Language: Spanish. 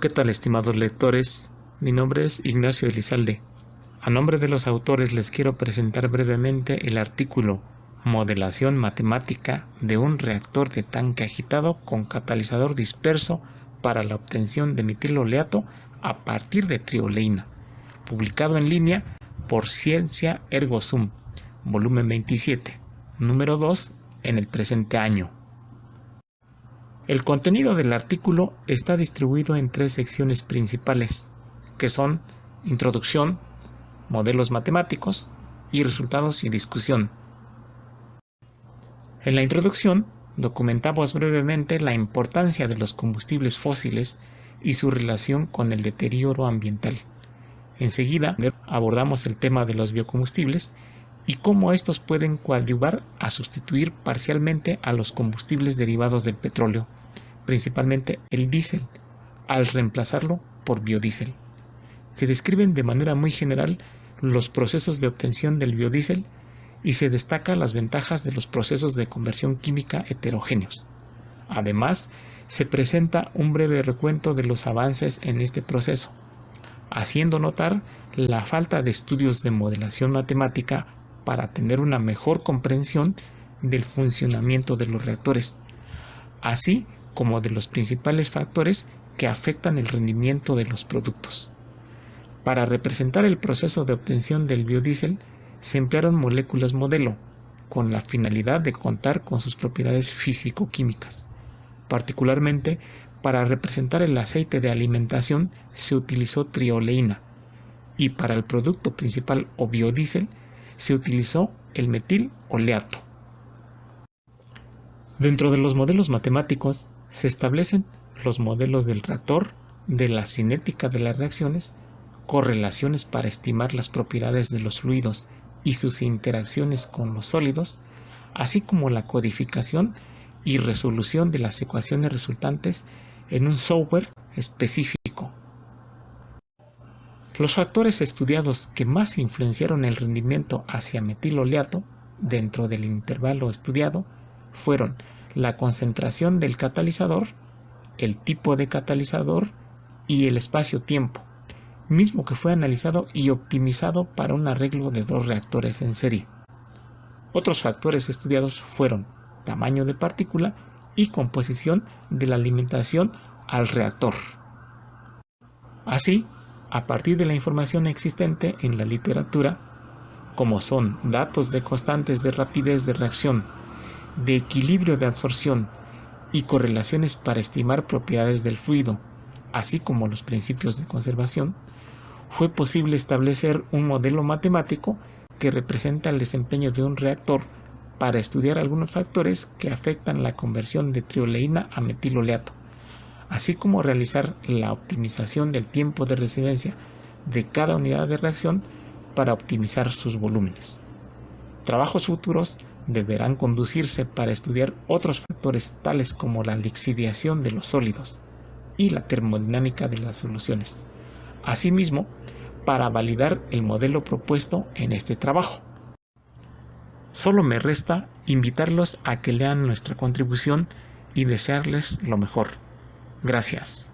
¿Qué tal estimados lectores? Mi nombre es Ignacio Elizalde. A nombre de los autores les quiero presentar brevemente el artículo Modelación matemática de un reactor de tanque agitado con catalizador disperso para la obtención de metiloleato a partir de trioleína, publicado en línea por Ciencia Ergo Sum, volumen 27, número 2, en el presente año. El contenido del artículo está distribuido en tres secciones principales, que son Introducción, Modelos matemáticos y Resultados y discusión. En la introducción documentamos brevemente la importancia de los combustibles fósiles y su relación con el deterioro ambiental. Enseguida abordamos el tema de los biocombustibles y cómo estos pueden coadyuvar a sustituir parcialmente a los combustibles derivados del petróleo principalmente el diésel, al reemplazarlo por biodiesel. Se describen de manera muy general los procesos de obtención del biodiesel y se destacan las ventajas de los procesos de conversión química heterogéneos. Además, se presenta un breve recuento de los avances en este proceso, haciendo notar la falta de estudios de modelación matemática para tener una mejor comprensión del funcionamiento de los reactores, así como de los principales factores que afectan el rendimiento de los productos. Para representar el proceso de obtención del biodiesel, se emplearon moléculas modelo, con la finalidad de contar con sus propiedades físico-químicas. Particularmente, para representar el aceite de alimentación se utilizó trioleína y para el producto principal o biodiesel se utilizó el metil oleato. Dentro de los modelos matemáticos se establecen los modelos del reactor, de la cinética de las reacciones, correlaciones para estimar las propiedades de los fluidos y sus interacciones con los sólidos, así como la codificación y resolución de las ecuaciones resultantes en un software específico. Los factores estudiados que más influenciaron el rendimiento hacia metiloleato dentro del intervalo estudiado fueron la concentración del catalizador, el tipo de catalizador y el espacio-tiempo, mismo que fue analizado y optimizado para un arreglo de dos reactores en serie. Otros factores estudiados fueron tamaño de partícula y composición de la alimentación al reactor. Así, a partir de la información existente en la literatura, como son datos de constantes de rapidez de reacción, de equilibrio de absorción y correlaciones para estimar propiedades del fluido, así como los principios de conservación, fue posible establecer un modelo matemático que representa el desempeño de un reactor para estudiar algunos factores que afectan la conversión de trioleína a metiloleato, así como realizar la optimización del tiempo de residencia de cada unidad de reacción para optimizar sus volúmenes. Trabajos futuros deberán conducirse para estudiar otros factores tales como la lixiviación de los sólidos y la termodinámica de las soluciones. Asimismo, para validar el modelo propuesto en este trabajo. Solo me resta invitarlos a que lean nuestra contribución y desearles lo mejor. Gracias.